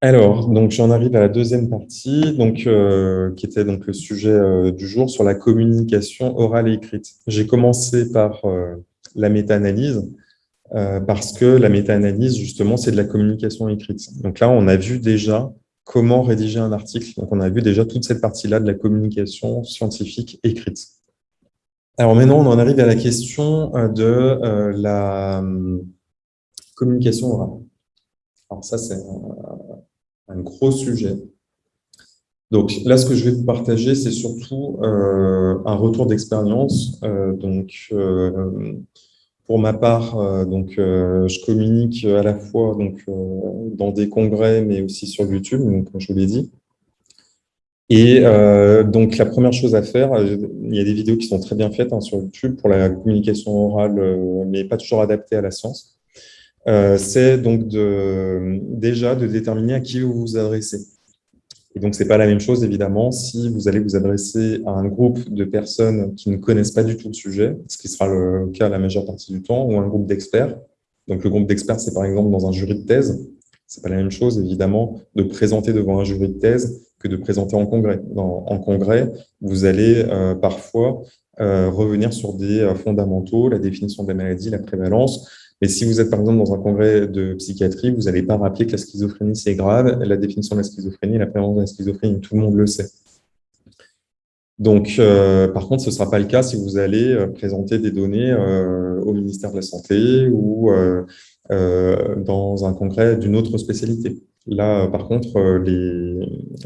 Alors, donc j'en arrive à la deuxième partie, donc, euh, qui était donc le sujet euh, du jour sur la communication orale et écrite. J'ai commencé par euh, la méta-analyse, parce que la méta-analyse, justement, c'est de la communication écrite. Donc là, on a vu déjà comment rédiger un article. Donc on a vu déjà toute cette partie-là de la communication scientifique écrite. Alors maintenant, on en arrive à la question de la communication orale. Alors ça, c'est un, gros sujet. Donc là, ce que je vais vous partager, c'est surtout euh, un retour d'expérience. Euh, donc, euh, pour ma part, donc, je communique à la fois donc, dans des congrès, mais aussi sur YouTube, donc, comme je vous l'ai dit. Et donc, la première chose à faire, il y a des vidéos qui sont très bien faites hein, sur YouTube pour la communication orale, mais pas toujours adaptées à la science. Euh, c'est donc déjà de déterminer à qui vous vous adressez. Et donc, ce n'est pas la même chose, évidemment, si vous allez vous adresser à un groupe de personnes qui ne connaissent pas du tout le sujet, ce qui sera le cas la majeure partie du temps, ou un groupe d'experts. Donc, le groupe d'experts, c'est par exemple dans un jury de thèse. Ce n'est pas la même chose, évidemment, de présenter devant un jury de thèse que de présenter en congrès. en congrès, vous allez euh, parfois euh, revenir sur des fondamentaux, la définition de la maladie, la prévalence, mais si vous êtes par exemple dans un congrès de psychiatrie, vous n'allez pas rappeler que la schizophrénie c'est grave, la définition de la schizophrénie, la prévalence de la schizophrénie, tout le monde le sait. Donc, euh, par contre, ce ne sera pas le cas si vous allez euh, présenter des données euh, au ministère de la Santé ou dans un congrès d'une autre spécialité. Là, par contre, les,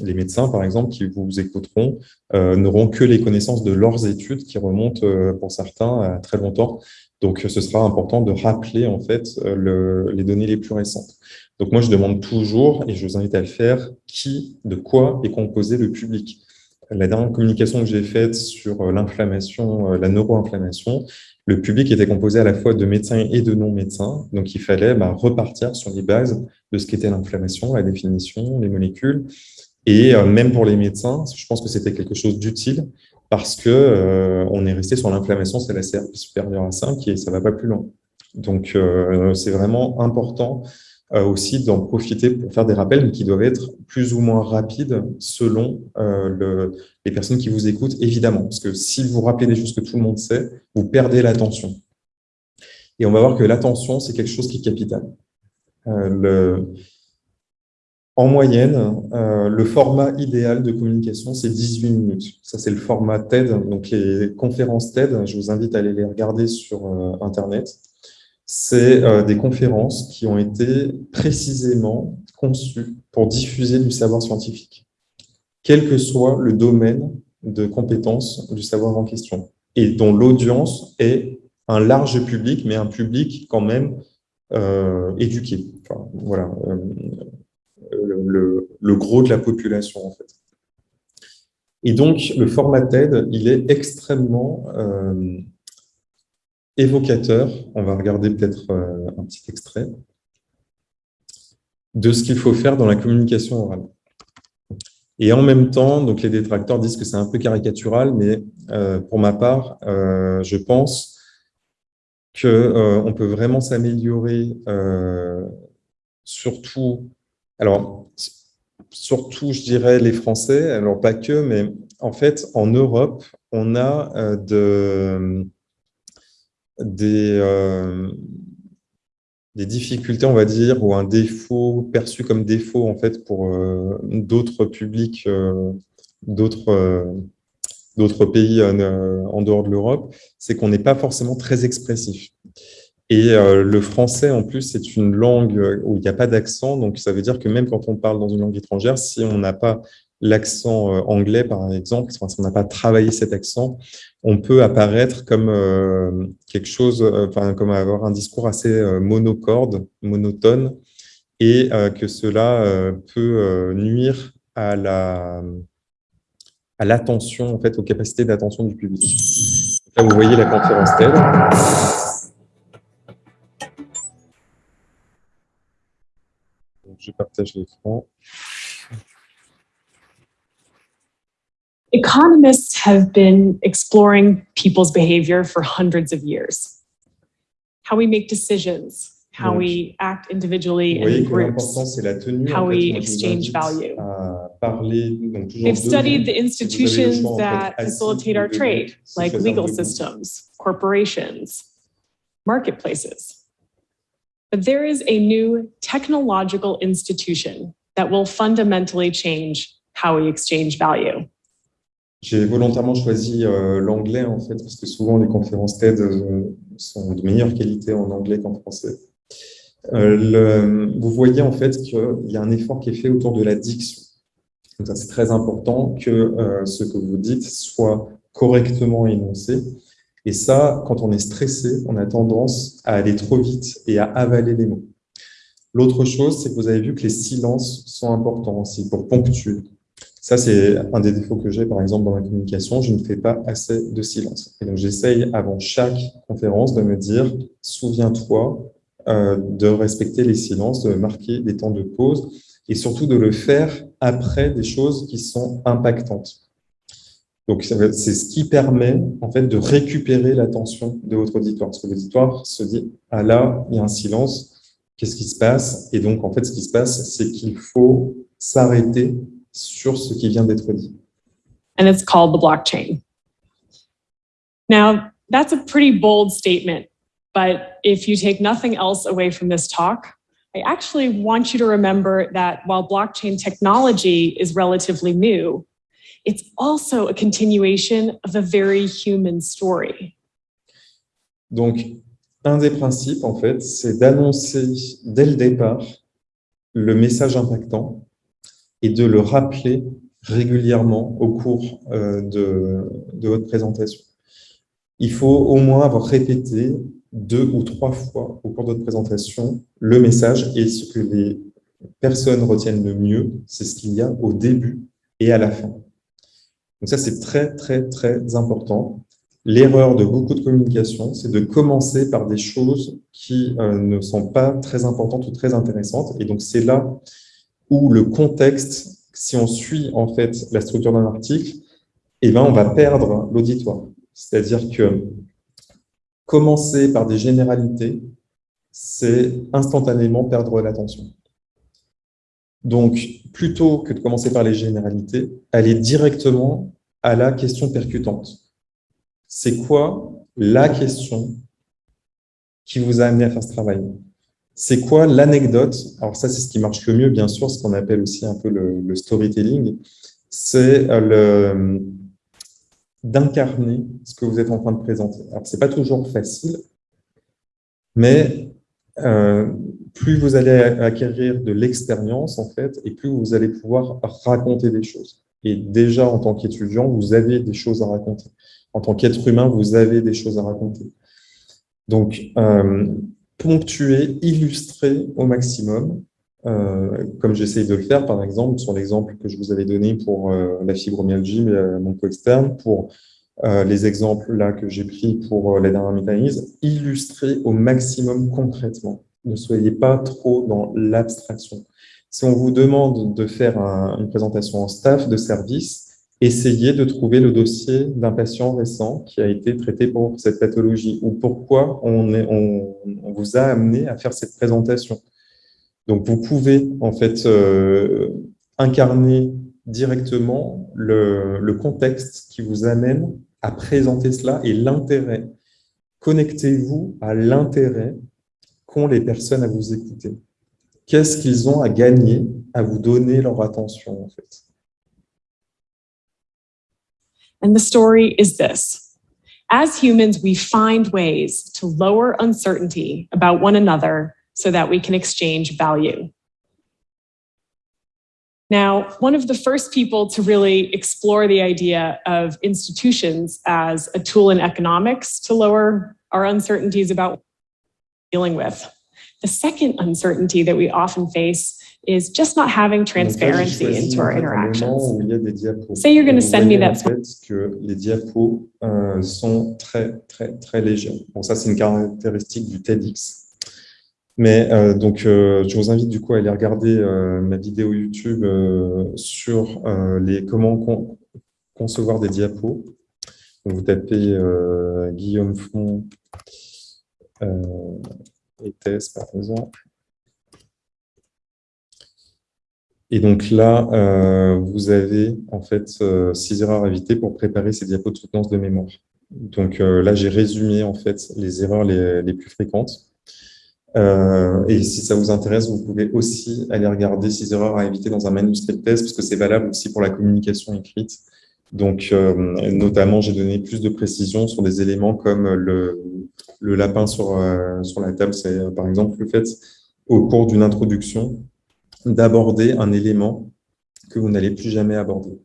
les, médecins, par exemple, qui vous écouteront, n'auront que les connaissances de leurs études qui remontent, pour certains, à très longtemps donc, ce sera important de rappeler en fait euh, les données les plus récentes. Donc, moi, je demande toujours, et je vous invite à le faire, qui, de quoi est composé le public. La dernière communication que j'ai faite sur euh, l'inflammation, euh, la neuroinflammation, le public était composé à la fois de médecins et de non-médecins. Donc, il fallait bah, repartir sur les bases de ce qu'était l'inflammation, la définition, les molécules. Et même pour les médecins, je pense que c'était quelque chose d'utile parce que euh, on est resté sur l'inflammation, c'est la CRP supérieure à 5 et ça ne va pas plus loin. Donc, euh, c'est vraiment important euh, aussi d'en profiter pour faire des rappels, mais qui doivent être plus ou moins rapides selon les personnes qui vous écoutent, évidemment. Parce que si vous rappelez des choses que tout le monde sait, vous perdez l'attention. Et on va voir que l'attention, c'est quelque chose qui est capital. En moyenne, euh, le format idéal de communication, c'est 18 minutes. Ça, c'est le format TED. Donc, les conférences TED, je vous invite à aller les regarder sur euh, Internet. C'est euh, des conférences qui ont été précisément conçues pour diffuser du savoir scientifique, quel que soit le domaine de compétence du savoir en question, et dont l'audience est un large public, mais un public quand même éduqué. Voilà le, gros de la population, en fait. Et donc, le format TED, il est extrêmement euh, évocateur. On va regarder peut-être euh, un petit extrait de ce qu'il faut faire dans la communication orale. Et en même temps, donc les détracteurs disent que c'est un peu caricatural, mais euh, pour ma part, je pense qu'on peut vraiment s'améliorer, surtout alors, surtout, je dirais les Français, alors pas que, mais en fait, en Europe, on a euh, euh, des difficultés, on va dire, ou un défaut perçu comme défaut en fait pour euh, d'autres publics, d'autres pays en dehors de l'Europe, c'est qu'on n'est pas forcément très expressif. Et euh, le français, en plus, c'est une langue où il n'y a pas d'accent. Donc, ça veut dire que même quand on parle dans une langue étrangère, si on n'a pas l'accent euh, anglais, par exemple, si on n'a pas travaillé cet accent, on peut apparaître comme euh, quelque chose, enfin, comme avoir un discours assez monocorde, monotone, et que cela peut nuire à la à l'attention, en fait, aux capacités d'attention du public. Là, vous voyez la conférence TED. Je partage l'écran. Economists have been exploring people's behavior for hundreds of years. How we make decisions, how Donc, we act individually and in groups. tenue. how En fait, we moi, je vous exchange value. Parler, donc They've studied the institutions choix, en fait, that facilitate our trade, like legal systems, corporations, marketplaces. But there is a new technological institution that will fundamentally change how we exchange value. J'ai volontairement choisi euh, l'anglais en fait parce que souvent les conférences TED euh, sont de meilleure qualité en anglais qu'en français. Euh, vous voyez en fait qu'il y a un effort qui est fait autour de la diction. C'est très important que ce que vous dites soit correctement énoncé. Et ça, quand on est stressé, on a tendance à aller trop vite et à avaler les mots. L'autre chose, c'est que vous avez vu que les silences sont importants aussi pour ponctuer. Ça, c'est un des défauts que j'ai, par exemple, dans ma communication. Je ne fais pas assez de silence. Et donc, j'essaye, avant chaque conférence, de me dire, souviens-toi euh, de respecter les silences, de marquer des temps de pause et surtout de le faire après des choses qui sont impactantes. Donc, c'est ce qui permet, en fait, de récupérer l'attention de votre auditoire. Parce que l'auditoire se dit, ah là, il y a un silence, qu'est-ce qui se passe? Et donc, en fait, ce qui se passe, c'est qu'il faut s'arrêter sur ce qui vient d'être dit. and it's called the blockchain. Now, that's a pretty bold statement, but if you take nothing else away from this talk, I actually want you to remember that while blockchain technology is relatively new, it's also a continuation of a very human story. Donc, un des principes, en fait, c'est d'annoncer dès le départ le message impactant et de le rappeler régulièrement au cours euh, de, de votre présentation. Il faut au moins avoir répété deux ou trois fois au cours de votre présentation le message et ce que les personnes retiennent le mieux, c'est ce qu'il y a au début et à la fin. Donc ça, c'est très, très, très important. L'erreur de beaucoup de communication, c'est de commencer par des choses qui euh, ne sont pas très importantes ou très intéressantes. Et donc, c'est là où le contexte, si on suit en fait la structure d'un article, eh ben, on va perdre l'auditoire. C'est-à-dire que commencer par des généralités, c'est instantanément perdre l'attention. Donc, plutôt que de commencer par les généralités, aller directement à la question percutante. C'est quoi la question qui vous a amené à faire ce travail? C'est quoi l'anecdote? Alors ça, c'est ce qui marche le mieux, bien sûr, ce qu'on appelle aussi un peu le, storytelling. C'est le d'incarner ce que vous êtes en train de présenter. Alors, c'est pas toujours facile, mais euh, plus vous allez acquérir de l'expérience, en fait, et plus vous allez pouvoir raconter des choses. Et déjà, en tant qu'étudiant, vous avez des choses à raconter. En tant qu'être humain, vous avez des choses à raconter. Donc, euh, ponctuer, illustrer au maximum, euh, comme j'essaye de le faire, par exemple, sur l'exemple que je vous avais donné pour euh, la fibromyalgie, euh, mon co-externe, pour les exemples là que j'ai pris pour la dernière mécanisme, illustrer au maximum concrètement. Ne soyez pas trop dans l'abstraction. Si on vous demande de faire un, une présentation en staff de service, essayez de trouver le dossier d'un patient récent qui a été traité pour cette pathologie ou pourquoi on, vous a amené à faire cette présentation. Donc, vous pouvez en fait euh, incarner directement le, contexte qui vous amène à présenter cela et l'intérêt. Connectez-vous à l'intérêt qu'ont les personnes à vous écouter. Qu'est-ce qu'ils ont à gagner à vous donner leur attention en fait And the story is this. As humans, we find ways to lower uncertainty about one another so that we can exchange value. Now, one of the first people to really explore the idea of institutions as a tool in economics to lower our uncertainties about dealing with. The second uncertainty that we often face is just not having transparency là, into our interactions. Say you're gonna Vous send me that que les diapos euh, sont très, très, très légers. Bon, ça, c'est une caractéristique du TEDx. Mais euh, donc, euh, je vous invite du coup à aller regarder euh, ma vidéo YouTube euh, sur euh, les comment con concevoir des diapos. Donc, vous tapez Guillaume Font, et thèse, par exemple. Et donc là, euh, vous avez en fait euh, six erreurs à éviter pour préparer ces diapos de soutenance de mémoire. Donc euh, là, j'ai résumé en fait les erreurs les, plus fréquentes. et si ça vous intéresse, vous pouvez aussi aller regarder ces erreurs à éviter dans un manuscrit de thèse, parce que c'est valable aussi pour la communication écrite. Donc, notamment, j'ai donné plus de précisions sur des éléments comme le, lapin sur, sur la table. C'est par exemple le fait, au cours d'une introduction, d'aborder un élément que vous n'allez plus jamais aborder.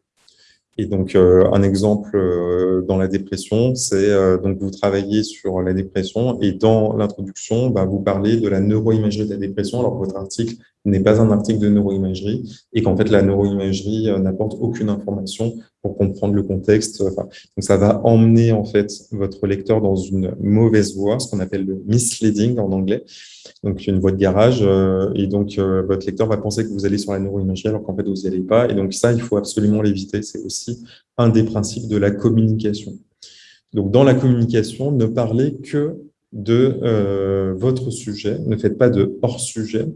Et donc, euh, un exemple euh, dans la dépression, c'est euh, donc vous travaillez sur la dépression et dans l'introduction, bah, vous parlez de la neuroimagerie de la dépression, alors votre article n'est pas un article de neuroimagerie et qu'en fait, la neuroimagerie n'apporte aucune information pour comprendre le contexte. donc, ça va emmener en fait votre lecteur dans une mauvaise voie, ce qu'on appelle le misleading en anglais donc une voie de garage, euh, et donc euh, votre lecteur va penser que vous allez sur la neuroimagerie alors qu'en fait vous n'y allez pas, et donc ça, il faut absolument l'éviter, c'est aussi un des principes de la communication. Donc dans la communication, ne parlez que de euh, votre sujet, ne faites pas de hors-sujet,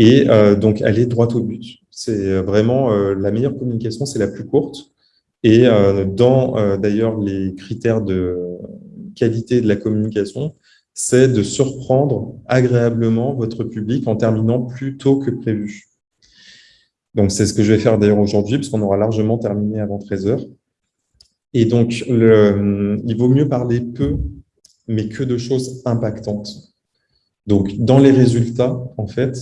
et donc allez droit au but. C'est vraiment la meilleure communication, c'est la plus courte, et dans d'ailleurs les critères de qualité de la communication, c'est de surprendre agréablement votre public en terminant plus tôt que prévu. Donc, c'est ce que je vais faire d'ailleurs aujourd'hui, puisqu'on aura largement terminé avant 13 heures. Et donc, il vaut mieux parler peu, mais que de choses impactantes. Donc, dans les résultats, en fait,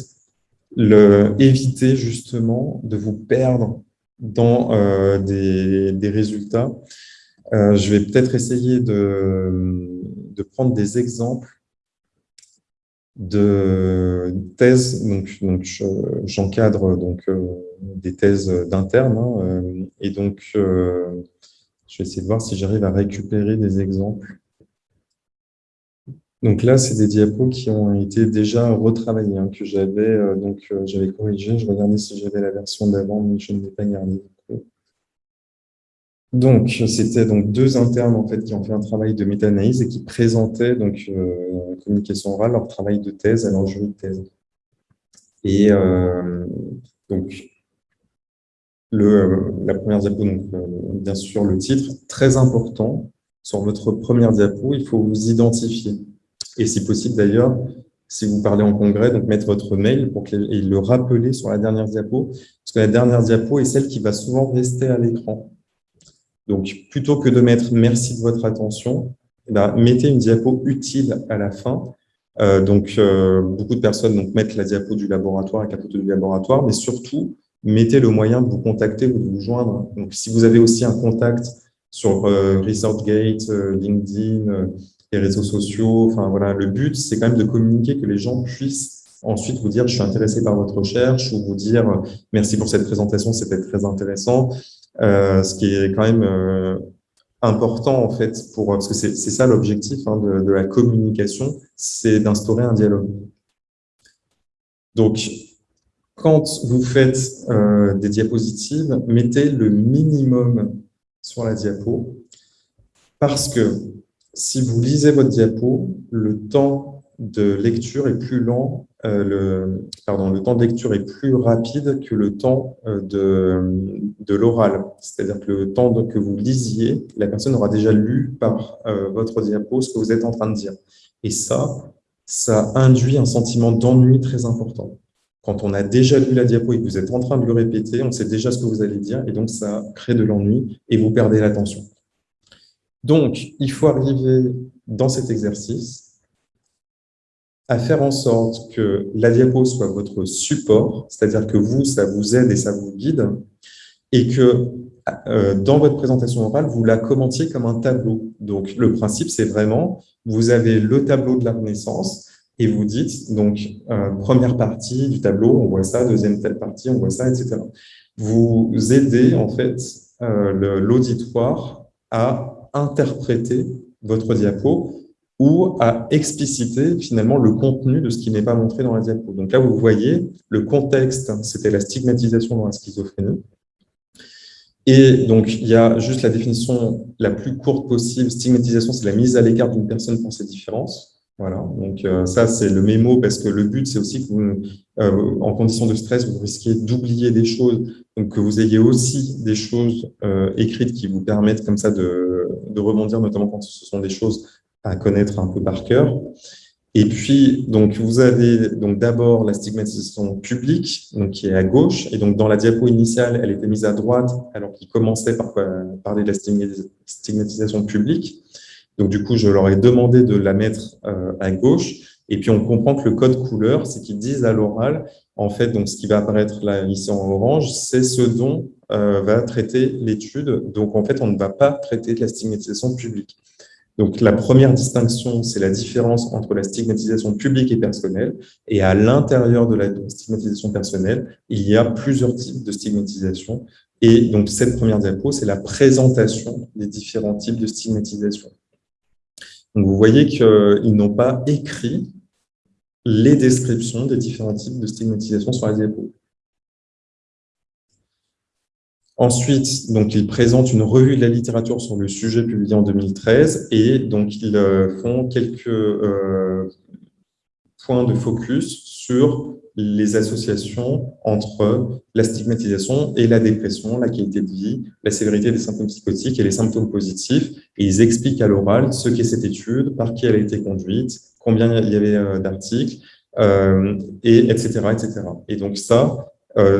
le, évitez justement de vous perdre dans euh, des, résultats. Euh, je vais peut-être essayer de, de prendre des exemples de thèses. Donc, donc j'encadre donc euh, des thèses d'interne, hein, euh, et donc euh, je vais essayer de voir si j'arrive à récupérer des exemples. Donc là, c'est des diapos qui ont été déjà retravaillés, hein, que j'avais donc j'avais corrigé. Je regardais si j'avais la version d'avant, mais je ne l'ai pas gardé. Donc, c'était donc deux internes en fait qui ont fait un travail de méta-analyse et qui présentaient donc euh, communication orale leur travail de thèse à leur jury de thèse. Et euh, donc, le, la première diapo, donc, euh, bien sûr le titre, très important, sur votre première diapo, il faut vous identifier. Et si possible d'ailleurs, si vous parlez en congrès, donc mettre votre mail pour qu'il le rappeler sur la dernière diapo, parce que la dernière diapo est celle qui va souvent rester à l'écran. Donc, plutôt que de mettre « merci de votre attention eh ben, mettez une diapo utile à la fin. Euh, donc, euh, beaucoup de personnes donc, mettent la diapo du laboratoire la photo du laboratoire, mais surtout, mettez le moyen de vous contacter ou de vous joindre. Donc, si vous avez aussi un contact sur euh, ResearchGate, LinkedIn, les réseaux sociaux, enfin voilà, le but, c'est quand même de communiquer, que les gens puissent ensuite vous dire « je suis intéressé par votre recherche » ou vous dire « merci pour cette présentation, c'était très intéressant ». Euh, ce qui est quand même euh, important en fait, pour, parce que c'est ça l'objectif hein, de, la communication, c'est d'instaurer un dialogue. Donc, quand vous faites euh, des diapositives, mettez le minimum sur la diapo, parce que si vous lisez votre diapo, le temps de lecture est plus lent euh, le, pardon, le temps de lecture est plus rapide que le temps euh, de, l'oral. C'est-à-dire que le temps que vous lisiez, la personne aura déjà lu par euh, votre diapo ce que vous êtes en train de dire. Et ça, ça induit un sentiment d'ennui très important. Quand on a déjà lu la diapo et que vous êtes en train de le répéter, on sait déjà ce que vous allez dire et donc ça crée de l'ennui et vous perdez l'attention. Donc, il faut arriver dans cet exercice à faire en sorte que la diapo soit votre support, c'est-à-dire que vous, ça vous aide et ça vous guide, et que euh, dans votre présentation orale, vous la commentiez comme un tableau. Donc, le principe, c'est vraiment, vous avez le tableau de la Renaissance, et vous dites, donc, euh, première partie du tableau, on voit ça, deuxième telle partie, on voit ça, etc. Vous aidez, en fait, euh, l'auditoire à interpréter votre diapo ou à expliciter finalement le contenu de ce qui n'est pas montré dans la diapo. Donc là, vous voyez, le contexte, c'était la stigmatisation dans la schizophrénie. Et donc, il y a juste la définition la plus courte possible. Stigmatisation, c'est la mise à l'écart d'une personne pour ses différences. Voilà, donc euh, ça c'est le mémo parce que le but c'est aussi que vous, euh, en condition de stress, vous risquez d'oublier des choses, donc que vous ayez aussi des choses euh, écrites qui vous permettent comme ça de, de, rebondir, notamment quand ce sont des choses à connaître un peu par cœur. Et puis, donc, vous avez donc d'abord la stigmatisation publique, donc qui est à gauche, et donc dans la diapo initiale, elle était mise à droite, alors qu'il commençait par parler de la stigmatisation publique. Donc, du coup, je leur ai demandé de la mettre euh, à gauche. Et puis, on comprend que le code couleur, c'est qu'ils disent à l'oral, en fait, donc ce qui va apparaître là, ici en orange, c'est ce dont euh, va traiter l'étude. Donc, en fait, on ne va pas traiter de la stigmatisation publique. Donc, la première distinction, c'est la différence entre la stigmatisation publique et personnelle. Et à l'intérieur de la stigmatisation personnelle, il y a plusieurs types de stigmatisation. Et donc, cette première diapo, c'est la présentation des différents types de stigmatisation. Donc, vous voyez qu'ils n'ont pas écrit les descriptions des différents types de stigmatisation sur la diapo. Ensuite, donc, ils présentent une revue de la littérature sur le sujet publié en 2013 et donc ils euh, font quelques euh, points de focus sur les associations entre la stigmatisation et la dépression, la qualité de vie, la sévérité des symptômes psychotiques et les symptômes positifs. Ils expliquent à l'oral ce qu'est cette étude, par qui elle a été conduite, combien il y avait euh, d'articles, et etc., etc. Et donc ça,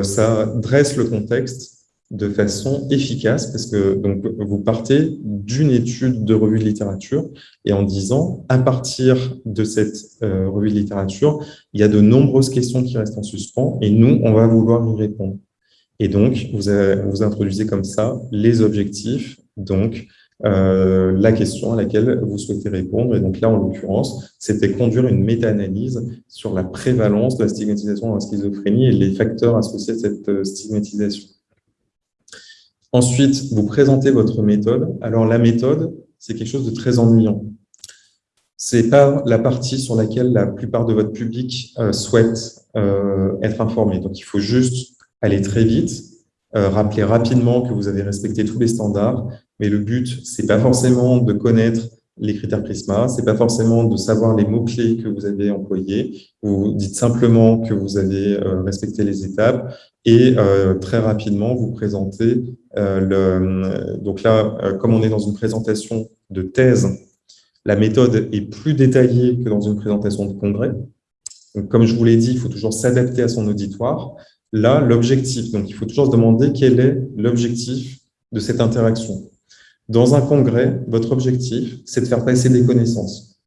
ça dresse le contexte de façon efficace parce que donc vous partez d'une étude de revue de littérature et en disant à partir de cette euh, revue de littérature, il y a de nombreuses questions qui restent en suspens et nous, on va vouloir y répondre. Et donc, vous, vous introduisez comme ça les objectifs, donc euh, la question à laquelle vous souhaitez répondre. Et donc là, en l'occurrence, c'était conduire une méta-analyse sur la prévalence de la stigmatisation dans la schizophrénie et les facteurs associés à cette euh, stigmatisation. Ensuite, vous présentez votre méthode. Alors, la méthode, c'est quelque chose de très ennuyant. C'est pas la partie sur laquelle la plupart de votre public euh, souhaite euh, être informé. Donc, il faut juste aller très vite, euh, rappeler rapidement que vous avez respecté tous les standards, mais le but, c'est pas forcément de connaître les critères Prisma, c'est pas forcément de savoir les mots-clés que vous avez employés, vous dites simplement que vous avez euh, respecté les étapes et euh, très rapidement vous présentez euh, le... Donc là, comme on est dans une présentation de thèse, la méthode est plus détaillée que dans une présentation de congrès. Donc, comme je vous l'ai dit, il faut toujours s'adapter à son auditoire. Là, l'objectif, donc il faut toujours se demander quel est l'objectif de cette interaction. Dans un congrès, votre objectif, c'est de faire passer des connaissances.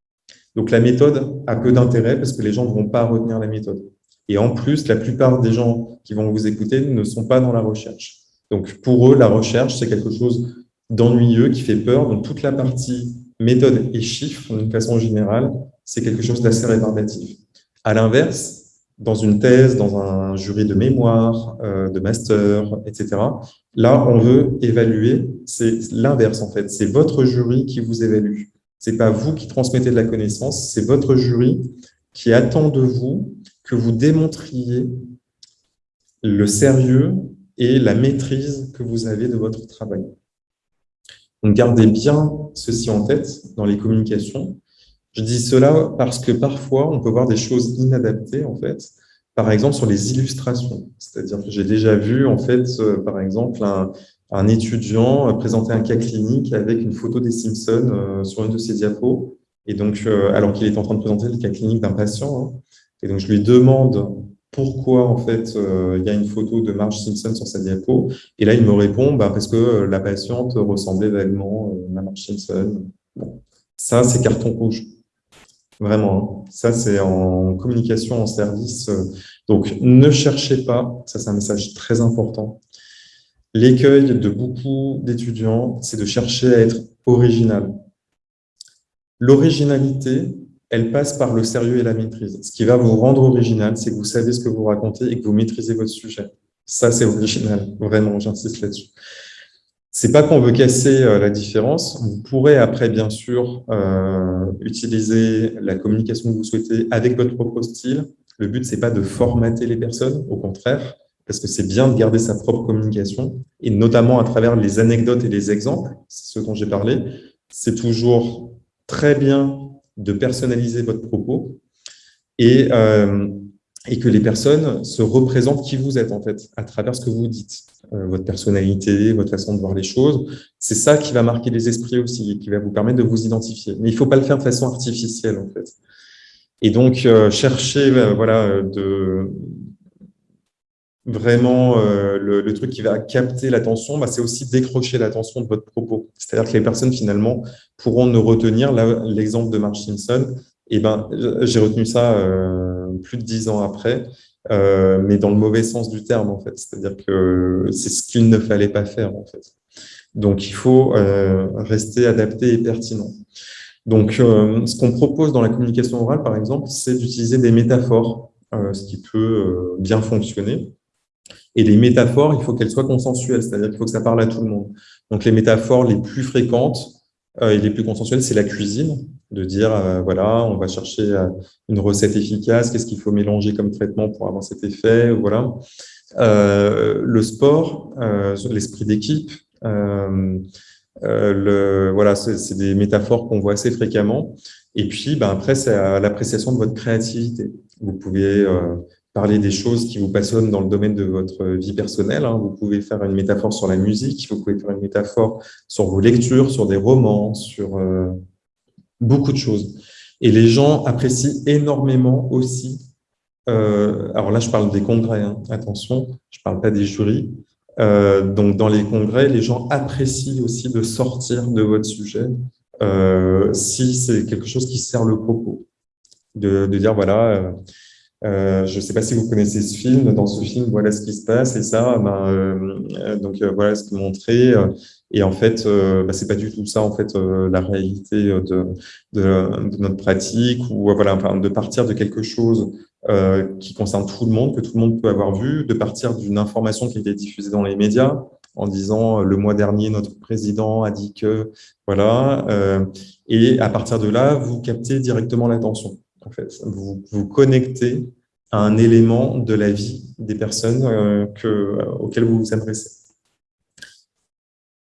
Donc, la méthode a peu d'intérêt parce que les gens ne vont pas retenir la méthode. Et en plus, la plupart des gens qui vont vous écouter ne sont pas dans la recherche. Donc, pour eux, la recherche, c'est quelque chose d'ennuyeux, qui fait peur. Donc, toute la partie méthode et chiffres, d'une façon générale, c'est quelque chose d'assez rébarbatif. À l'inverse, dans une thèse, dans un jury de mémoire, euh, de master, etc. Là, on veut évaluer, c'est l'inverse en fait, c'est votre jury qui vous évalue. C'est pas vous qui transmettez de la connaissance, c'est votre jury qui attend de vous que vous démontriez le sérieux et la maîtrise que vous avez de votre travail. Donc, gardez bien ceci en tête dans les communications. Je dis cela parce que parfois, on peut voir des choses inadaptées, en fait, par exemple, sur les illustrations. C'est-à-dire que j'ai déjà vu, en fait, euh, par exemple, un, étudiant euh, présenter un cas clinique avec une photo des Simpsons euh, sur une de ses diapos, et donc, alors qu'il est en train de présenter le cas clinique d'un patient. Hein. et donc, je lui demande pourquoi, en fait, il y a une photo de Marge Simpson sur sa diapo. Et là, il me répond, bah, parce que la patiente ressemblait vaguement à Marge Simpson. Ça, c'est carton rouge. Vraiment, hein. ça c'est en communication en service. Donc, ne cherchez pas, ça c'est un message très important. L'écueil de beaucoup d'étudiants, c'est de chercher à être original. L'originalité, elle passe par le sérieux et la maîtrise. Ce qui va vous rendre original, c'est que vous savez ce que vous racontez et que vous maîtrisez votre sujet. Ça, c'est original, vraiment, j'insiste là-dessus. C'est pas qu'on veut casser euh, la différence. Vous pourrez après, bien sûr, euh, utiliser la communication que vous souhaitez avec votre propre style. Le but, c'est pas de formater les personnes, au contraire, parce que c'est bien de garder sa propre communication, et notamment à travers les anecdotes et les exemples, ce dont j'ai parlé. C'est toujours très bien de personnaliser votre propos et, et que les personnes se représentent qui vous êtes en fait, à travers ce que vous dites, votre personnalité, votre façon de voir les choses. C'est ça qui va marquer les esprits aussi, qui va vous permettre de vous identifier. Mais il ne faut pas le faire de façon artificielle en fait. Et donc, chercher voilà, de, vraiment euh, le, truc qui va capter l'attention, bah, c'est aussi décrocher l'attention de votre propos. C'est-à-dire que les personnes, finalement, pourront ne retenir l'exemple de Marge Simpson. Ben, j'ai retenu ça euh, plus de dix ans après, euh, mais dans le mauvais sens du terme, en fait. C'est-à-dire que c'est ce qu'il ne fallait pas faire, en fait. Donc, il faut rester adapté et pertinent. Donc, ce qu'on propose dans la communication orale, par exemple, c'est d'utiliser des métaphores, ce qui peut bien fonctionner. Et les métaphores, il faut qu'elles soient consensuelles, c'est-à-dire qu'il faut que ça parle à tout le monde. Donc les métaphores les plus fréquentes euh, et les plus consensuelles, c'est la cuisine, de dire, euh, voilà, on va chercher euh, une recette efficace, qu'est-ce qu'il faut mélanger comme traitement pour avoir cet effet, voilà. le sport, l'esprit d'équipe, le, voilà, c'est des métaphores qu'on voit assez fréquemment. Et puis, ben, après, c'est l'appréciation de votre créativité. Vous pouvez parler des choses qui vous passionnent dans le domaine de votre vie personnelle. Hein. Vous pouvez faire une métaphore sur la musique, vous pouvez faire une métaphore sur vos lectures, sur des romans, sur euh, beaucoup de choses. Et les gens apprécient énormément aussi, euh, alors là je parle des congrès, hein, attention, je ne parle pas des jurys, euh, donc dans les congrès, les gens apprécient aussi de sortir de votre sujet si c'est quelque chose qui sert le propos. De, de dire, voilà, euh, je ne sais pas si vous connaissez ce film. Dans ce film, voilà ce qui se passe et ça, ben, euh, donc euh, voilà ce qui est montré. Et en fait, ben, c'est pas du tout ça en fait la réalité de, de, de, notre pratique ou voilà, enfin, de partir de quelque chose qui concerne tout le monde, que tout le monde peut avoir vu, de partir d'une information qui a été diffusée dans les médias en disant le mois dernier notre président a dit que voilà, et à partir de là, vous captez directement l'attention en fait. Vous vous connectez à un élément de la vie des personnes euh, que, euh, auxquelles vous vous adressez.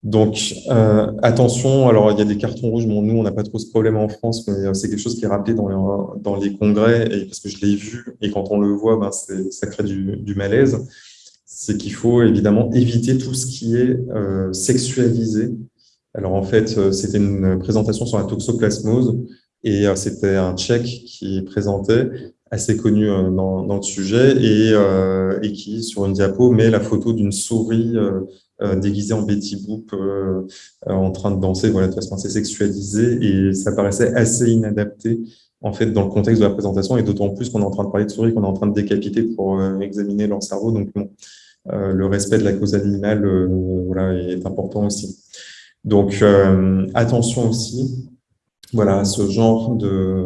Donc, euh, attention, alors il y a des cartons rouges, bon, nous, on n'a pas trop ce problème en France, mais c'est quelque chose qui est rappelé dans les, dans les congrès, et parce que je l'ai vu, et quand on le voit, ben, ça crée du, du malaise, c'est qu'il faut évidemment éviter tout ce qui est sexualisé. Alors en fait, c'était une présentation sur la toxoplasmose, et euh, c'était un Tchèque qui présentait, assez connu euh, dans, dans le sujet, et, euh, et, qui, sur une diapo, met la photo d'une souris déguisée en Betty Boop en train de danser, voilà, de façon assez sexualisée, et ça paraissait assez inadapté en fait, dans le contexte de la présentation, et d'autant plus qu'on est en train de parler de souris, qu'on est en train de décapiter pour examiner leur cerveau. Donc, le respect de la cause animale voilà, est important aussi. Donc, attention aussi voilà, ce genre de,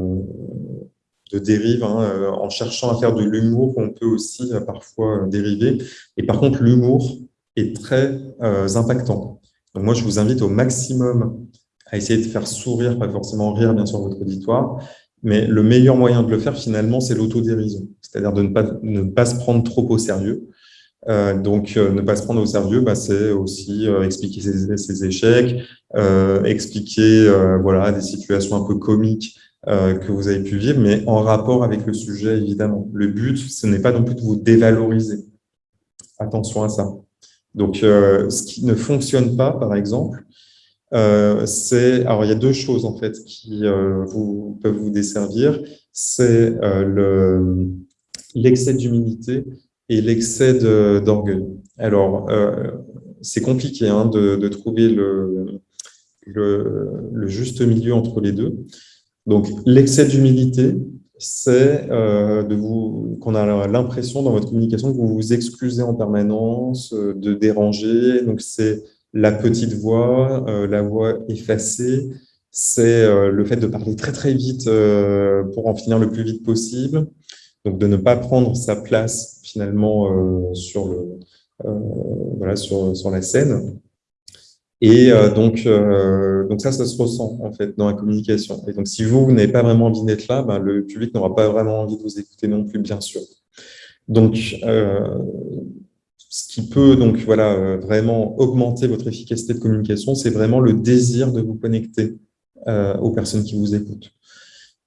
de dérive, hein, euh, en cherchant à faire de l'humour, on peut aussi euh, parfois euh, dériver. Et par contre, l'humour est très impactant. Donc moi, je vous invite au maximum à essayer de faire sourire, pas forcément rire, bien sûr, votre auditoire, mais le meilleur moyen de le faire, finalement, c'est l'autodérision, c'est-à-dire de ne pas, ne pas se prendre trop au sérieux. Euh, donc, ne pas se prendre au sérieux, bah, c'est aussi expliquer ses, ses échecs, euh, expliquer euh, voilà, des situations un peu comiques euh, que vous avez pu vivre, mais en rapport avec le sujet, évidemment. Le but, ce n'est pas non plus de vous dévaloriser. Attention à ça. Donc, ce qui ne fonctionne pas, par exemple, c'est... Alors, il y a deux choses, en fait, qui vous, peuvent vous desservir. C'est l'excès d'humilité et l'excès d'orgueil. Alors, c'est compliqué hein, de, trouver le, le, juste milieu entre les deux. Donc, l'excès d'humilité, c'est euh, de vous qu'on a l'impression dans votre communication que vous vous excusez en permanence, euh, de déranger. Donc, c'est la petite voix, euh, la voix effacée, c'est le fait de parler très très vite pour en finir le plus vite possible. Donc, de ne pas prendre sa place finalement sur, le, voilà, sur, sur la scène. Et euh, donc, euh, donc ça, ça se ressent en fait dans la communication. Et donc, si vous, n'avez pas vraiment envie d'être là, ben, le public n'aura pas vraiment envie de vous écouter non plus, bien sûr. Donc, euh, ce qui peut donc voilà vraiment augmenter votre efficacité de communication, c'est vraiment le désir de vous connecter aux personnes qui vous écoutent.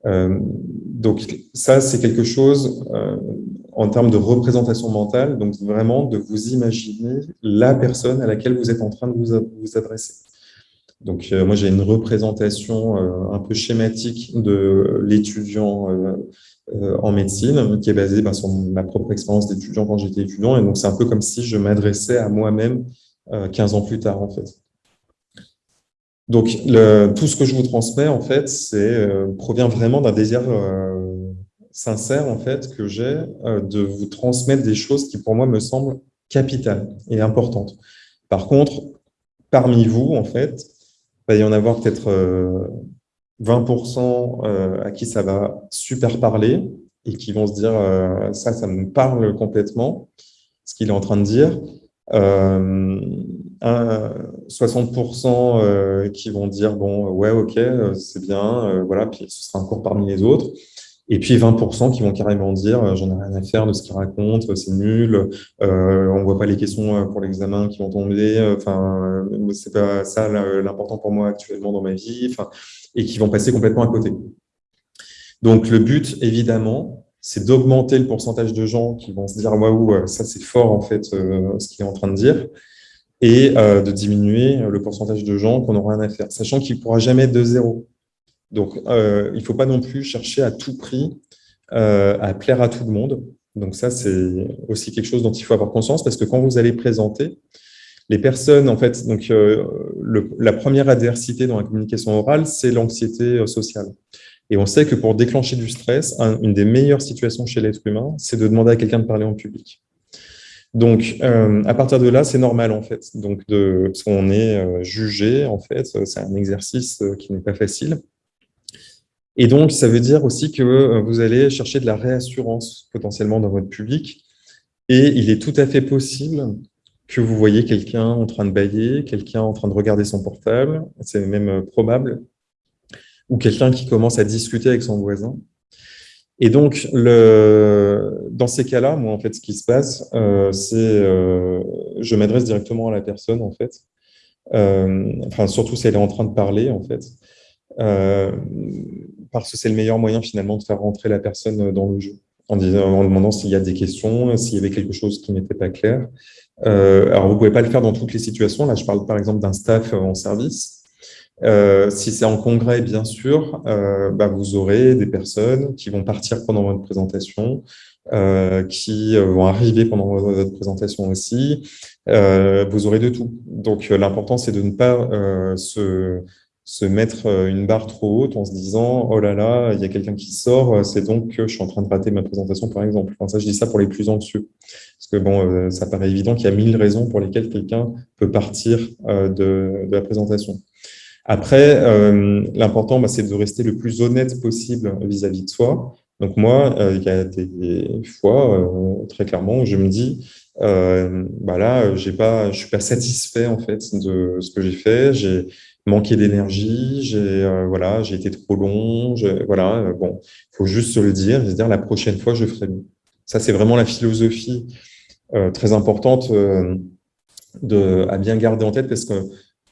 Donc ça, c'est quelque chose en termes de représentation mentale, donc vraiment de vous imaginer la personne à laquelle vous êtes en train de vous, vous adresser. Donc moi, j'ai une représentation un peu schématique de l'étudiant euh, en médecine, qui est basée ben, sur ma propre expérience d'étudiant quand j'étais étudiant. Et donc, c'est un peu comme si je m'adressais à moi-même 15 euh, ans plus tard, en fait. Donc, le, tout ce que je vous transmets, en fait, euh, provient vraiment d'un désir sincère, en fait, que j'ai de vous transmettre des choses qui, pour moi, me semblent capitales et importantes. Par contre, parmi vous, en fait, il va y en avoir peut-être 20% euh, à qui ça va super parler et qui vont se dire euh, ça, ça me parle complètement, ce qu'il est en train de dire. 60% euh, qui vont dire bon ouais ok c'est bien voilà puis ce sera encore parmi les autres et puis 20% qui vont carrément dire j'en ai rien à faire de ce qu'il raconte c'est nul euh, on voit pas les questions pour l'examen qui vont tomber enfin c'est pas ça l'important pour moi actuellement dans ma vie enfin et qui vont passer complètement à côté. Donc, le but, évidemment, c'est d'augmenter le pourcentage de gens qui vont se dire « Waouh, euh, ça c'est fort en fait euh, ce qu'il est en train de dire » et euh, de diminuer le pourcentage de gens qu'on n'aura rien à faire, sachant qu'il ne pourra jamais être de zéro. Donc, il ne faut pas non plus chercher à tout prix à plaire à tout le monde. Donc ça, c'est aussi quelque chose dont il faut avoir conscience parce que quand vous allez présenter, les personnes, en fait, donc euh, la première adversité dans la communication orale, c'est l'anxiété euh, sociale. Et on sait que pour déclencher du stress, une des meilleures situations chez l'être humain, c'est de demander à quelqu'un de parler en public. Donc, euh, à partir de là, c'est normal, en fait. Donc, de, parce qu'on est jugé, en fait, c'est un exercice qui n'est pas facile. Et donc, ça veut dire aussi que vous allez chercher de la réassurance potentiellement dans votre public. Et il est tout à fait possible que vous voyez quelqu'un en train de bailler, quelqu'un en train de regarder son portable, c'est même euh, probable, ou quelqu'un qui commence à discuter avec son voisin. Et donc, le, dans ces cas-là, moi, en fait, ce qui se passe, euh, c'est euh, je m'adresse directement à la personne, en fait, euh, enfin, surtout si elle est en train de parler, en fait, euh, parce que c'est le meilleur moyen, finalement, de faire rentrer la personne dans le jeu, en, disant, en demandant s'il y a des questions, s'il y avait quelque chose qui n'était pas clair, euh, alors, vous ne pouvez pas le faire dans toutes les situations. Là, je parle par exemple d'un staff en service. Euh, si c'est en congrès, bien sûr, euh, bah, vous aurez des personnes qui vont partir pendant votre présentation, euh, qui euh, vont arriver pendant votre présentation aussi. Euh, vous aurez de tout. Donc, l'important, c'est de ne pas se se mettre une barre trop haute en se disant « Oh là là, il y a quelqu'un qui sort, c'est donc que je suis en train de rater ma présentation, par exemple. Enfin, ça, je dis ça pour les plus anxieux. Parce que bon, ça paraît évident qu'il y a mille raisons pour lesquelles quelqu'un peut partir de, de, la présentation. Après, l'important, bah, c'est de rester le plus honnête possible vis-à-vis de soi. Donc moi, il y a des fois, très clairement, où je me dis euh, bah là, j'ai pas, je suis pas satisfait en fait de ce que j'ai fait. J'ai manqué d'énergie, j'ai euh, voilà, j'ai été trop long, voilà, euh, bon, faut juste se le dire, se dire la prochaine fois je ferai mieux. Ça c'est vraiment la philosophie euh, très importante de à bien garder en tête parce que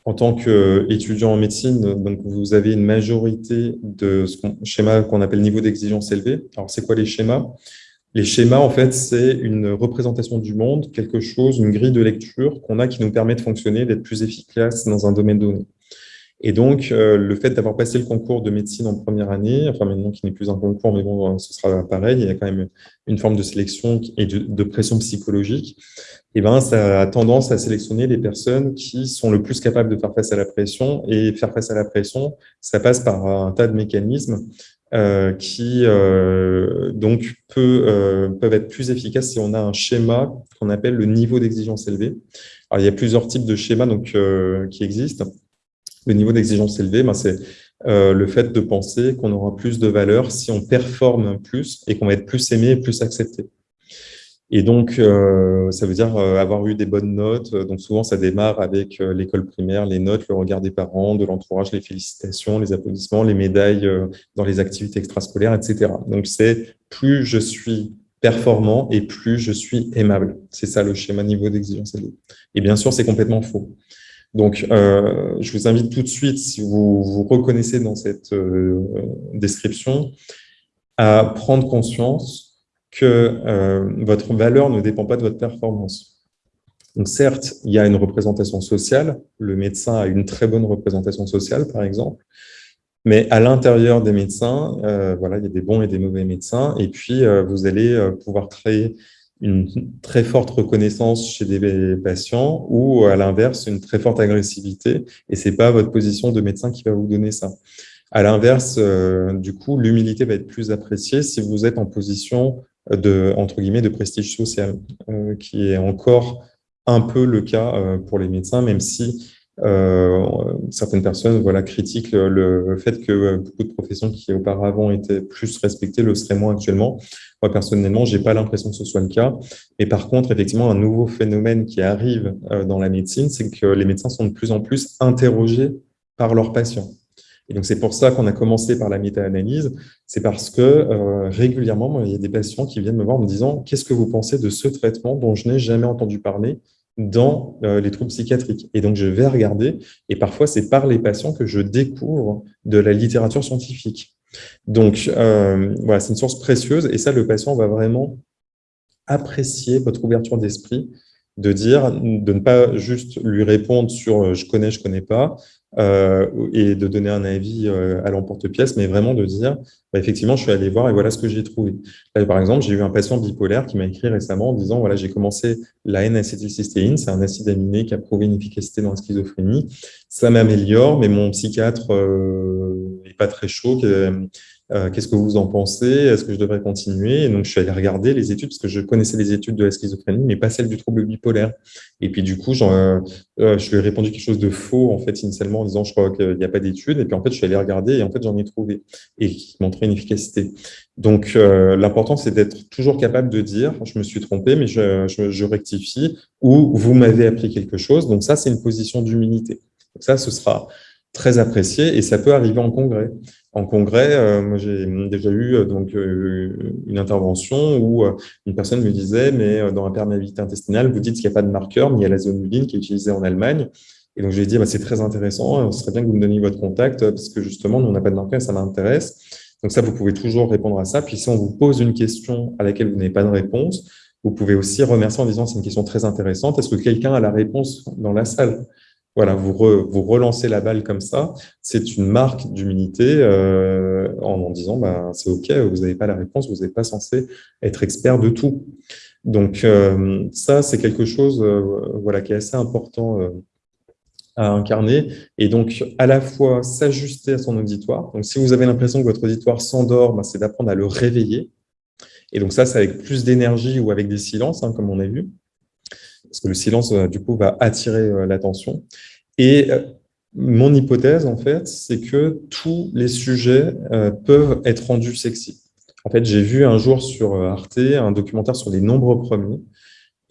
en tant qu'étudiant en médecine, donc vous avez une majorité de ce schéma qu'on appelle niveau d'exigence élevé. Alors c'est quoi les schémas? Les schémas en fait c'est une représentation du monde, quelque chose, une grille de lecture qu'on a qui nous permet de fonctionner, d'être plus efficace dans un domaine donné. Et donc, euh, le fait d'avoir passé le concours de médecine en première année, enfin maintenant qui n'est plus un concours, mais bon, ce sera pareil, il y a quand même une forme de sélection et de, pression psychologique, et eh ben, ça a tendance à sélectionner les personnes qui sont le plus capables de faire face à la pression. Et faire face à la pression, ça passe par un tas de mécanismes euh, qui euh, donc peut, euh, peuvent être plus efficaces si on a un schéma qu'on appelle le niveau d'exigence élevé. Alors, il y a plusieurs types de schémas donc, euh, qui existent le niveau d'exigence élevé, ben c'est euh, le fait de penser qu'on aura plus de valeur si on performe plus et qu'on va être plus aimé et plus accepté. Et donc, euh, ça veut dire euh, avoir eu des bonnes notes. Donc, souvent, ça démarre avec l'école primaire, les notes, le regard des parents, de l'entourage, les félicitations, les applaudissements, les médailles dans les activités extrascolaires, etc. Donc, c'est plus je suis performant et plus je suis aimable. C'est ça le schéma niveau d'exigence. Et bien sûr, c'est complètement faux. Donc, euh, je vous invite tout de suite, si vous vous reconnaissez dans cette euh, description, à prendre conscience que euh, votre valeur ne dépend pas de votre performance. Donc, certes, il y a une représentation sociale. Le médecin a une très bonne représentation sociale, par exemple. Mais à l'intérieur des médecins, voilà, il y a des bons et des mauvais médecins. Et puis, vous allez pouvoir créer une très forte reconnaissance chez des patients ou à l'inverse, une très forte agressivité. Et ce n'est pas votre position de médecin qui va vous donner ça. À l'inverse, euh, du coup, l'humilité va être plus appréciée si vous êtes en position de, entre guillemets, de prestige social, euh, qui est encore un peu le cas euh, pour les médecins, même si euh, certaines personnes voilà, critiquent le, fait que beaucoup de professions qui auparavant étaient plus respectées le seraient moins actuellement. Moi, personnellement, j'ai pas l'impression que ce soit le cas. Mais par contre, effectivement, un nouveau phénomène qui arrive euh, dans la médecine, c'est que les médecins sont de plus en plus interrogés par leurs patients. Et donc, c'est pour ça qu'on a commencé par la méta-analyse. C'est parce que euh, régulièrement, il y a des patients qui viennent me voir en me disant « Qu'est-ce que vous pensez de ce traitement dont je n'ai jamais entendu parler? Dans euh, les troubles psychiatriques. Et donc, je vais regarder, et parfois, c'est par les patients que je découvre de la littérature scientifique. Donc, euh, voilà, c'est une source précieuse, et ça, le patient va vraiment apprécier votre ouverture d'esprit, de dire, de ne pas juste lui répondre sur euh, « je connais, je connais pas euh, et de donner un avis euh, à l'emporte-pièce, mais vraiment de dire bah, effectivement, je suis allé voir et voilà ce que j'ai trouvé. par exemple, j'ai eu un patient bipolaire qui m'a écrit récemment en disant voilà, j'ai commencé la N-acétylcystéine, c'est un acide aminé qui a prouvé une efficacité dans la schizophrénie. Ça m'améliore, mais mon psychiatre n'est pas très chaud. Euh, qu'est-ce que vous en pensez? Est-ce que je devrais continuer? Donc, je suis allé regarder les études, parce que je connaissais les études de la schizophrénie, mais pas celles du trouble bipolaire. Et puis, du coup, euh, euh, je lui ai répondu quelque chose de faux, en fait, initialement, en disant, je crois qu'il n'y a pas d'études. Et puis, en fait, je suis allé regarder, et en fait, j'en ai trouvé, et qui montrait une efficacité. Donc, l'important, c'est d'être toujours capable de dire, je me suis trompé, mais je, je, je rectifie, ou vous m'avez appris quelque chose. Donc, ça, c'est une position d'humilité. Ça, ce sera très apprécié, et ça peut arriver en congrès en congrès, euh, moi j'ai déjà eu euh, donc euh, une intervention où une personne me disait mais dans la perméabilité intestinale, vous dites qu'il n'y a pas de marqueur, mais il y a la zonuline qui est utilisée en Allemagne. Et donc je lui ai dit bah, c'est très intéressant, ce serait bien que vous me donniez votre contact parce que justement nous on n'a pas de marqueur ça m'intéresse. Donc ça vous pouvez toujours répondre à ça. Puis si on vous pose une question à laquelle vous n'avez pas de réponse, vous pouvez aussi remercier en disant c'est une question très intéressante. Est-ce que quelqu'un a la réponse dans la salle? Voilà, vous, vous relancez la balle comme ça, c'est une marque d'humilité euh, en, disant bah, c'est OK, vous n'avez pas la réponse, vous n'êtes pas censé être expert de tout. Donc euh, ça, c'est quelque chose euh, voilà, qui est assez important à incarner et donc à la fois s'ajuster à son auditoire. Donc si vous avez l'impression que votre auditoire s'endort, bah, c'est d'apprendre à le réveiller. Et donc ça, c'est avec plus d'énergie ou avec des silences, hein, comme on a vu parce que le silence, euh, du coup, va attirer euh, l'attention. Et euh, mon hypothèse, en fait, c'est que tous les sujets peuvent être rendus sexy. En fait, j'ai vu un jour sur Arte un documentaire sur les nombres premiers,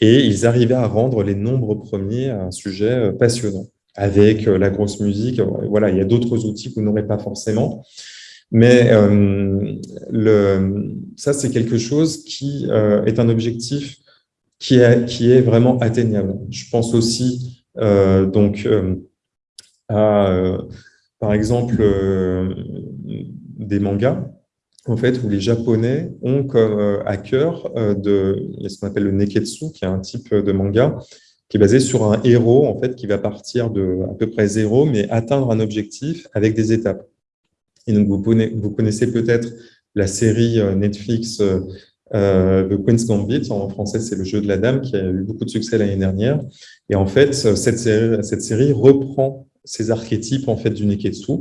et ils arrivaient à rendre les nombres premiers un sujet passionnant, avec la grosse musique. Voilà, il y a d'autres outils que vous n'aurez pas forcément. Mais ça, c'est quelque chose qui est un objectif qui est, vraiment atteignable. Je pense aussi euh, donc euh, à, euh, par exemple, des mangas, en fait, où les Japonais ont à cœur de ce qu'on appelle le neketsu, qui est un type de manga qui est basé sur un héros en fait qui va partir de à peu près zéro, mais atteindre un objectif avec des étapes. Et donc vous connaissez peut-être la série Netflix euh, The Queen's Gambit, en français c'est le jeu de la dame, qui a eu beaucoup de succès l'année dernière. Et en fait, cette série, cette série reprend ces archétypes en fait du Neketsu.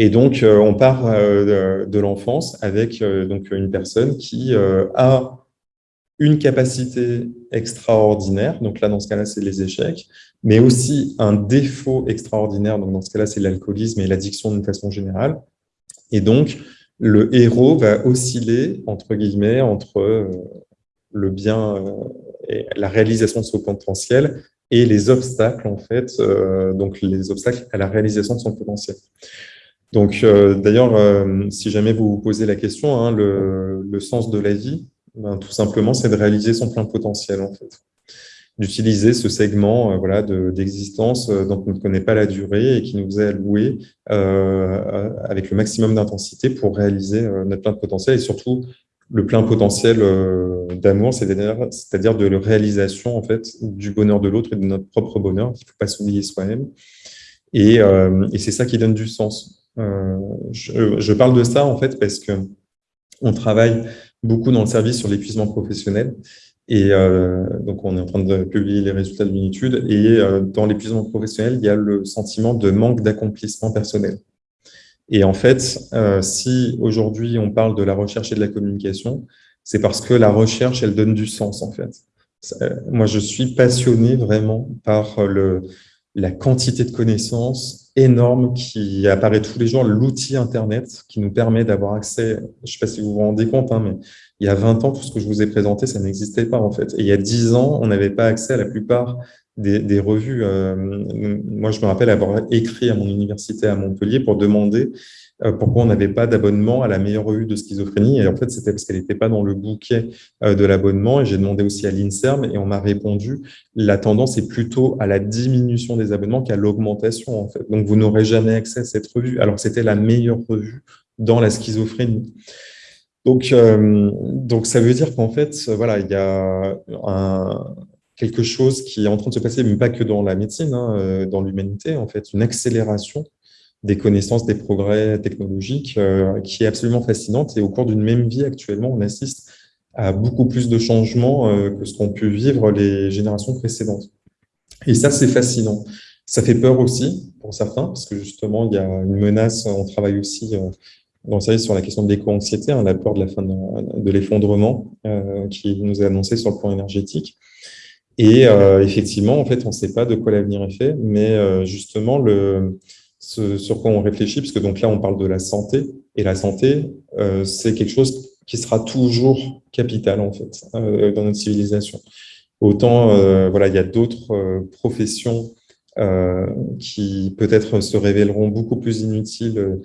Et donc, euh, on part euh, de, l'enfance avec euh, donc une personne qui a une capacité extraordinaire, donc là, dans ce cas-là, c'est les échecs, mais aussi un défaut extraordinaire, donc dans ce cas-là, c'est l'alcoolisme et l'addiction d'une façon générale. Et donc, le héros va osciller, entre guillemets, entre euh, le bien euh, et la réalisation de son potentiel et les obstacles, en fait, euh, donc les obstacles à la réalisation de son potentiel. Donc, d'ailleurs, si jamais vous vous posez la question, hein, le, sens de la vie, ben, tout simplement, c'est de réaliser son plein potentiel, en fait. D'utiliser ce segment voilà, d'existence dont on ne connaît pas la durée et qui nous est alloué avec le maximum d'intensité pour réaliser notre plein de potentiel et surtout le plein potentiel d'amour, c'est-à-dire de la réalisation en fait, du bonheur de l'autre et de notre propre bonheur. Il ne faut pas s'oublier soi-même. Et, et c'est ça qui donne du sens. Je, je, parle de ça en fait parce que on travaille beaucoup dans le service sur l'épuisement professionnel. Et euh, donc, on est en train de publier les résultats d'une étude. Et euh, dans l'épuisement professionnel, il y a le sentiment de manque d'accomplissement personnel. Et en fait, euh, si aujourd'hui on parle de la recherche et de la communication, c'est parce que la recherche, elle donne du sens en fait. Moi, je suis passionné vraiment par le, la quantité de connaissances énorme qui apparaît tous les jours, l'outil Internet qui nous permet d'avoir accès, je ne sais pas si vous vous rendez compte, hein, mais il y a 20 ans, tout ce que je vous ai présenté, ça n'existait pas en fait. Et il y a 10 ans, on n'avait pas accès à la plupart des, revues. Euh, moi, je me rappelle avoir écrit à mon université à Montpellier pour demander euh, pourquoi on n'avait pas d'abonnement à la meilleure revue de schizophrénie. Et en fait, c'était parce qu'elle n'était pas dans le bouquet euh, de l'abonnement. Et j'ai demandé aussi à l'INSERM et on m'a répondu, la tendance est plutôt à la diminution des abonnements qu'à l'augmentation. En fait. Donc, vous n'aurez jamais accès à cette revue, alors c'était la meilleure revue dans la schizophrénie. Donc, euh, donc ça veut dire qu'en fait, voilà, il y a quelque chose qui est en train de se passer, mais pas que dans la médecine, hein, dans l'humanité, en fait, une accélération des connaissances, des progrès technologiques euh, qui est absolument fascinante. Et au cours d'une même vie, actuellement, on assiste à beaucoup plus de changements euh, que ce qu'ont pu vivre les générations précédentes. Et ça, c'est fascinant. Ça fait peur aussi, pour certains, parce que justement, il y a une menace, on travaille aussi euh, dans service sur la question de l'éco-anxiété, hein, la peur de la fin de, l'effondrement qui nous est annoncé sur le plan énergétique. Et effectivement, en fait, on ne sait pas de quoi l'avenir est fait, mais justement, le, ce sur quoi on réfléchit, puisque donc là, on parle de la santé, et la santé, euh, c'est quelque chose qui sera toujours capital, en fait, euh, dans notre civilisation. Autant, euh, voilà, il y a d'autres professions qui peut-être se révéleront beaucoup plus inutiles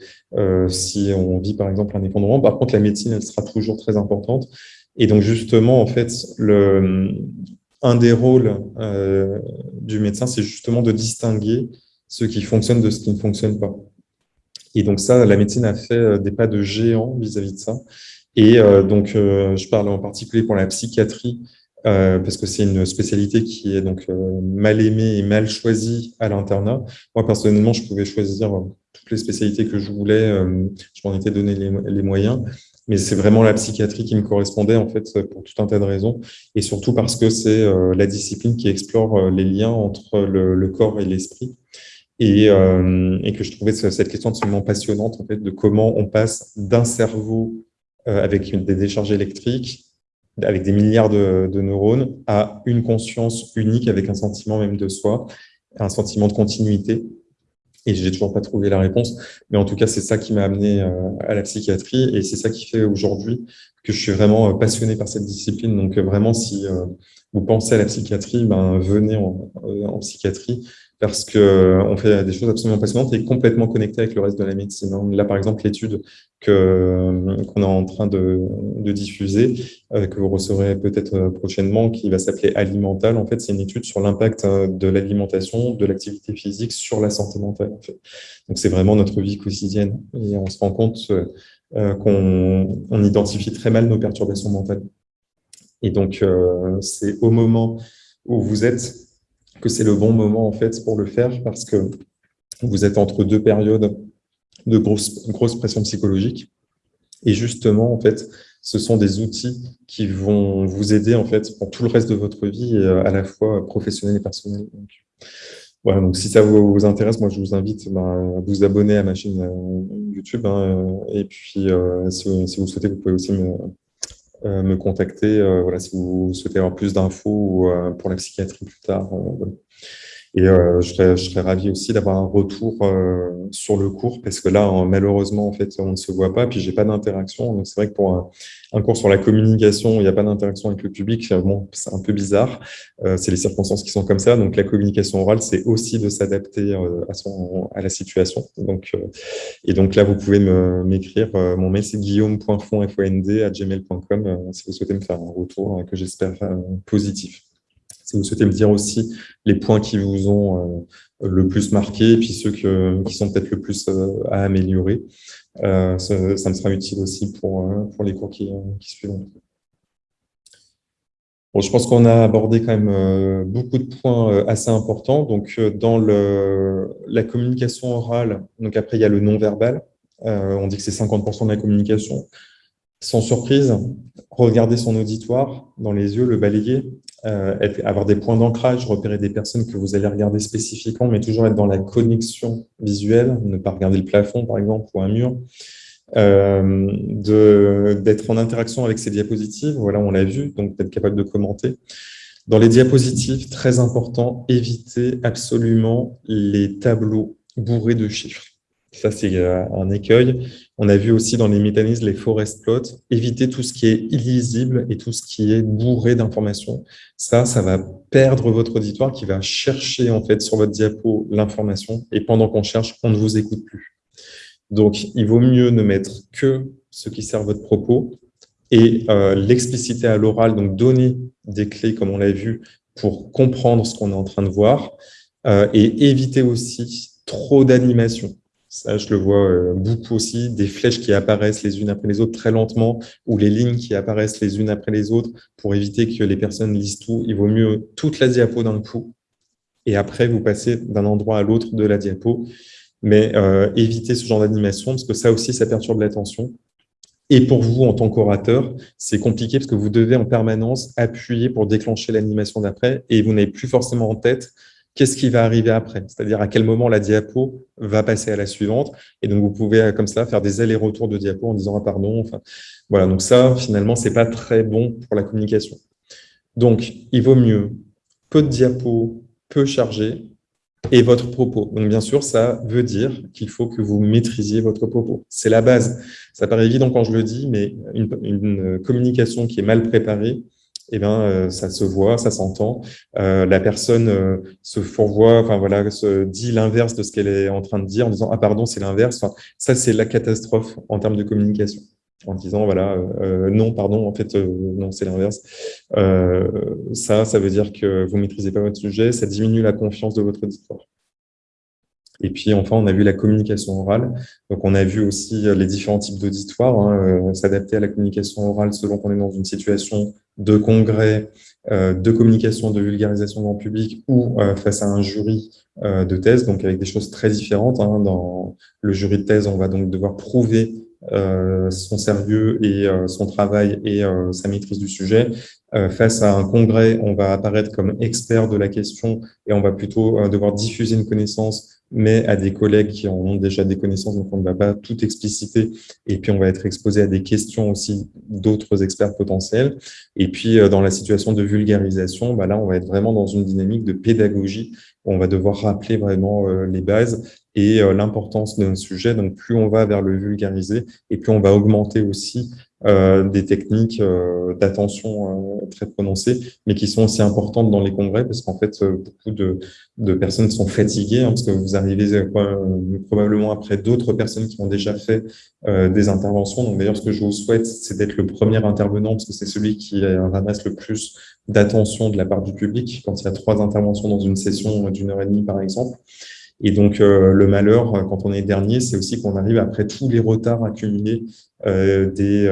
si on vit, par exemple, un effondrement. Par contre, la médecine, elle sera toujours très importante. Et donc, justement, en fait, un des rôles du médecin, c'est justement de distinguer ce qui fonctionne de ce qui ne fonctionne pas. Et donc ça, la médecine a fait euh, des pas de géant vis-à-vis de ça. Et euh, donc, euh, je parle en particulier pour la psychiatrie, parce que c'est une spécialité qui est donc mal aimée et mal choisie à l'internat. Moi, personnellement, je pouvais choisir toutes les spécialités que je voulais, je m'en étais donné les, moyens, mais c'est vraiment la psychiatrie qui me correspondait, en fait, pour tout un tas de raisons, et surtout parce que c'est la discipline qui explore les liens entre le corps et l'esprit. Euh, et, que je trouvais cette question absolument passionnante en fait, de comment on passe d'un cerveau euh, avec des décharges électriques, avec des milliards de, neurones, à une conscience unique avec un sentiment même de soi, un sentiment de continuité. Et j'ai toujours pas trouvé la réponse, mais en tout cas, c'est ça qui m'a amené euh, à la psychiatrie et c'est ça qui fait aujourd'hui que je suis vraiment passionné par cette discipline. Donc vraiment, si vous pensez à la psychiatrie, ben, venez en, en psychiatrie parce qu'on euh, fait des choses absolument passionnantes et complètement connectées avec le reste de la médecine. Hein. Là, par exemple, l'étude euh, qu'on est en train de, diffuser, euh, que vous recevrez peut-être prochainement, qui va s'appeler Alimental, en fait, c'est une étude sur l'impact de l'alimentation, de l'activité physique sur la santé mentale. Donc, c'est vraiment notre vie quotidienne. Et on se rend compte qu'on identifie très mal nos perturbations mentales. Et donc, c'est au moment où vous êtes que c'est le bon moment en fait pour le faire parce que vous êtes entre deux périodes de grosse, grosse pression psychologique. Et justement, en fait, ce sont des outils qui vont vous aider en fait pour tout le reste de votre vie, euh, à la fois professionnelle et personnelle. Donc, voilà, donc si ça vous, intéresse, moi je vous invite ben, à vous abonner à ma chaîne euh, YouTube. Hein, et puis, euh, si, vous souhaitez, vous pouvez aussi me, me contacter euh, voilà, si vous souhaitez avoir plus d'infos euh, pour la psychiatrie plus tard. Et je, serais, je serais ravi aussi d'avoir un retour sur le cours parce que là, malheureusement, en fait, on ne se voit pas, puis j'ai pas d'interaction. Donc c'est vrai que pour un, cours sur la communication, il n'y a pas d'interaction avec le public. Bon, c'est un peu bizarre. c'est les circonstances qui sont comme ça. Donc la communication orale, c'est aussi de s'adapter à, son, à la situation. Donc, et donc là, vous pouvez m'écrire. mon mail, c'est guillaume.fond.fond@gmail.com si vous souhaitez me faire un retour que j'espère positif. Si vous souhaitez me dire aussi les points qui vous ont le plus marqué, et puis ceux qui sont peut-être le plus à améliorer, ça, me sera utile aussi pour, pour les cours qui, qui suivront. Bon, je pense qu'on a abordé quand même beaucoup de points assez importants. Donc, dans le, la communication orale, donc après, il y a le non-verbal. on dit que c'est 50% de la communication. Sans surprise, regarder son auditoire dans les yeux, le balayer, euh, avoir des points d'ancrage, repérer des personnes que vous allez regarder spécifiquement, mais toujours être dans la connexion visuelle, ne pas regarder le plafond, par exemple, ou un mur, euh, d'être en interaction avec ces diapositives, voilà, on l'a vu, donc d'être capable de commenter. Dans les diapositives, très important, éviter absolument les tableaux bourrés de chiffres. Ça, c'est euh, un écueil. On a vu aussi dans les mécanismes les forest plots, éviter tout ce qui est illisible et tout ce qui est bourré d'informations. Ça, ça va perdre votre auditoire qui va chercher en fait sur votre diapo l'information et pendant qu'on cherche, on ne vous écoute plus. Donc, il vaut mieux ne mettre que ce qui sert votre propos et euh, l'expliciter à l'oral, donc donner des clés, comme on l'a vu, pour comprendre ce qu'on est en train de voir euh, et éviter aussi trop d'animation. Ça, je le vois euh, beaucoup aussi, des flèches qui apparaissent les unes après les autres très lentement, ou les lignes qui apparaissent les unes après les autres, pour éviter que les personnes lisent tout. Il vaut mieux toute la diapo d'un coup, et après, vous passez d'un endroit à l'autre de la diapo. Mais euh, évitez ce genre d'animation, parce que ça aussi, ça perturbe l'attention. Et pour vous, en tant qu'orateur, c'est compliqué parce que vous devez en permanence appuyer pour déclencher l'animation d'après, et vous n'avez plus forcément en tête qu'est-ce qui va arriver après, c'est-à-dire à quel moment la diapo va passer à la suivante? Et donc, vous pouvez euh, comme ça faire des allers-retours de diapo en disant « ah pardon ». Enfin, voilà, donc ça, finalement, c'est pas très bon pour la communication. Donc, il vaut mieux peu de diapos, peu chargé, et votre propos. Donc, bien sûr, ça veut dire qu'il faut que vous maîtrisiez votre propos. C'est la base. Ça paraît évident quand je le dis, mais une communication qui est mal préparée, eh ben, euh, ça se voit, ça s'entend. Euh, la personne euh, se fourvoie, enfin voilà, se dit l'inverse de ce qu'elle est en train de dire en disant ah pardon c'est l'inverse. Ça c'est la catastrophe en termes de communication. En disant voilà non pardon en fait non c'est l'inverse. ça ça veut dire que vous maîtrisez pas votre sujet, ça diminue la confiance de votre auditoire. Et puis enfin, on a vu la communication orale. Donc on a vu aussi les différents types d'auditoires, hein, s'adapter à la communication orale selon qu'on est dans une situation de congrès, euh, de communication, de vulgarisation grand public ou euh, face à un jury euh, de thèse, donc avec des choses très différentes. Hein. Dans le jury de thèse, on va donc devoir prouver son sérieux et son travail et sa maîtrise du sujet. face à un congrès, on va apparaître comme expert de la question et on va plutôt devoir diffuser une connaissance mais à des collègues qui en ont déjà des connaissances, donc on ne va pas tout expliciter. Et puis, on va être exposé à des questions aussi d'autres experts potentiels. Et puis, euh, dans la situation de vulgarisation, bah là, on va être vraiment dans une dynamique de pédagogie. Où on va devoir rappeler vraiment euh, les bases et euh, l'importance d'un sujet. Donc, plus on va vers le vulgariser, et plus on va augmenter aussi euh, des techniques euh, d'attention euh, très prononcées, mais qui sont aussi importantes dans les congrès, parce qu'en fait, beaucoup de, personnes sont fatiguées, hein, parce que vous arrivez probablement après d'autres personnes qui ont déjà fait des interventions. Donc d'ailleurs, ce que je vous souhaite, c'est d'être le premier intervenant, parce que c'est celui qui ramasse le plus d'attention de la part du public, quand il y a trois interventions dans une session d'une heure et demie, par exemple. Et donc, euh, le malheur, euh, quand on est dernier, c'est aussi qu'on arrive après tous les retards accumulés euh, des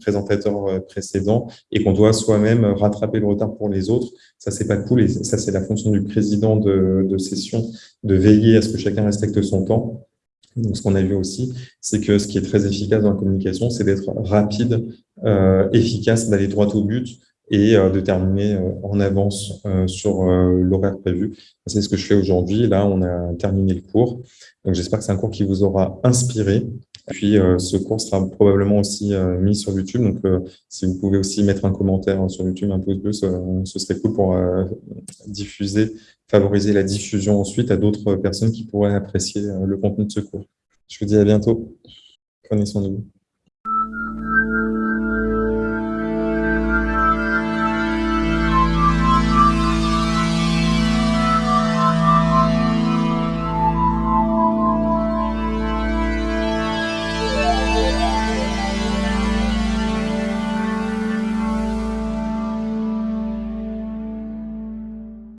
présentateurs précédents et qu'on doit soi-même rattraper le retard pour les autres. Ça, c'est pas cool et ça, c'est la fonction du président de, de, session de veiller à ce que chacun respecte son temps. Donc, ce qu'on a vu aussi, c'est que ce qui est très efficace dans la communication, c'est d'être rapide, efficace, d'aller droit au but, et euh, de terminer euh, en avance euh, sur l'horaire prévu. C'est ce que je fais aujourd'hui. Là, on a terminé le cours. Donc, j'espère que c'est un cours qui vous aura inspiré. Puis, ce cours sera probablement aussi mis sur YouTube. Donc, si vous pouvez aussi mettre un commentaire sur YouTube, un pouce bleu, ce serait cool pour diffuser, favoriser la diffusion ensuite à d'autres personnes qui pourraient apprécier le contenu de ce cours. Je vous dis à bientôt. Prenez soin de vous.